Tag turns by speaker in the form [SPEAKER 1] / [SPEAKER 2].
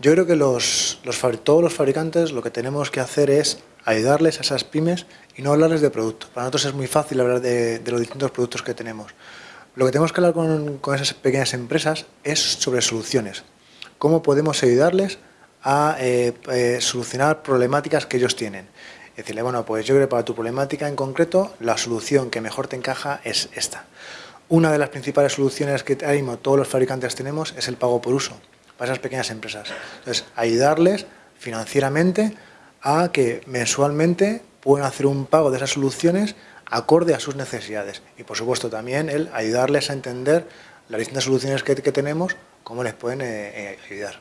[SPEAKER 1] Yo creo que todos los fabricantes lo que tenemos que hacer es ayudarles a esas pymes y no hablarles de producto. Para nosotros es muy fácil hablar de, los distintos productos que tenemos. Lo que tenemos que hablar con, esas pequeñas empresas es sobre soluciones. Cómo podemos ayudarles a eh, eh, solucionar problemáticas que ellos tienen. Decirle, bueno, pues yo creo que para tu problemática en concreto, la solución que mejor te encaja es esta. Una de las principales soluciones que ahora todos los fabricantes tenemos es el pago por uso para esas pequeñas empresas. Entonces, ayudarles financieramente a que mensualmente puedan hacer un pago de esas soluciones acorde a sus necesidades. Y por supuesto también el ayudarles a entender las distintas soluciones que, tenemos, cómo les pueden eh, eh, ayudar.